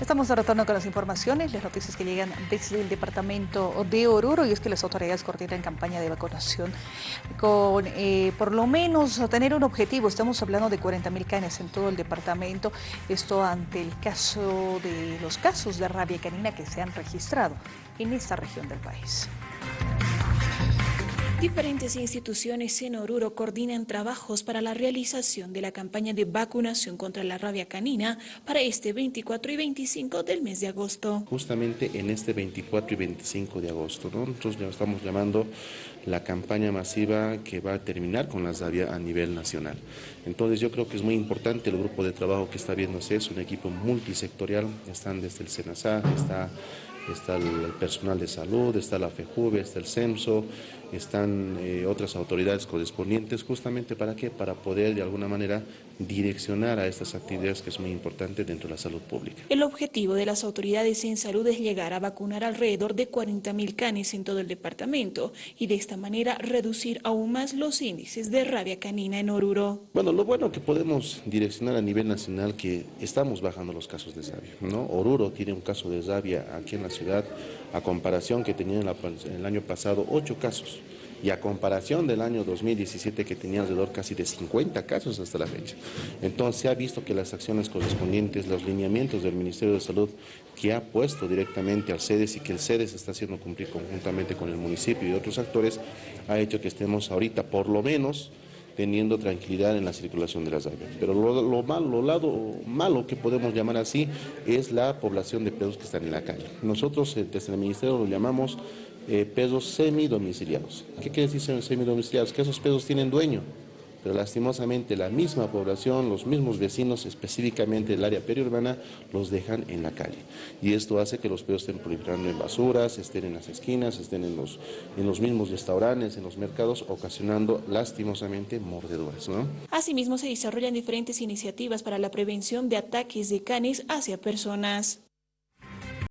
Estamos tratando con las informaciones, las noticias que llegan desde el departamento de Oruro y es que las autoridades coordinan campaña de vacunación con eh, por lo menos tener un objetivo. Estamos hablando de 40 mil canes en todo el departamento. Esto ante el caso de los casos de rabia canina que se han registrado en esta región del país. Diferentes instituciones en Oruro coordinan trabajos para la realización de la campaña de vacunación contra la rabia canina para este 24 y 25 del mes de agosto. Justamente en este 24 y 25 de agosto, nosotros ya estamos llamando la campaña masiva que va a terminar con la rabia a nivel nacional. Entonces yo creo que es muy importante el grupo de trabajo que está viéndose, es un equipo multisectorial, están desde el SENASA, está está el personal de salud, está la FEJUVE, está el CEMSO, están eh, otras autoridades correspondientes, justamente para qué? Para poder de alguna manera direccionar a estas actividades que es muy importante dentro de la salud pública. El objetivo de las autoridades en salud es llegar a vacunar alrededor de 40 mil canes en todo el departamento y de esta manera reducir aún más los índices de rabia canina en Oruro. Bueno, lo bueno que podemos direccionar a nivel nacional que estamos bajando los casos de rabia, ¿no? Oruro tiene un caso de rabia aquí en la ciudad a comparación que tenía en, el año pasado ocho casos y a comparación del año 2017 que tenía alrededor casi de 50 casos hasta la fecha. Entonces se ha visto que las acciones correspondientes, los lineamientos del Ministerio de Salud que ha puesto directamente al CEDES y que el CEDES está haciendo cumplir conjuntamente con el municipio y otros actores, ha hecho que estemos ahorita por lo menos teniendo tranquilidad en la circulación de las aves. Pero lo, lo, malo, lo lado malo que podemos llamar así es la población de perros que están en la calle. Nosotros eh, desde el Ministerio lo llamamos eh, perros semidomiciliados. ¿Qué quiere decir semidomiciliados? Que esos perros tienen dueño pero lastimosamente la misma población, los mismos vecinos, específicamente del área periurbana, los dejan en la calle. Y esto hace que los perros estén proliferando en basuras, estén en las esquinas, estén en los, en los mismos restaurantes, en los mercados, ocasionando lastimosamente mordeduras. ¿no? Asimismo, se desarrollan diferentes iniciativas para la prevención de ataques de canes hacia personas.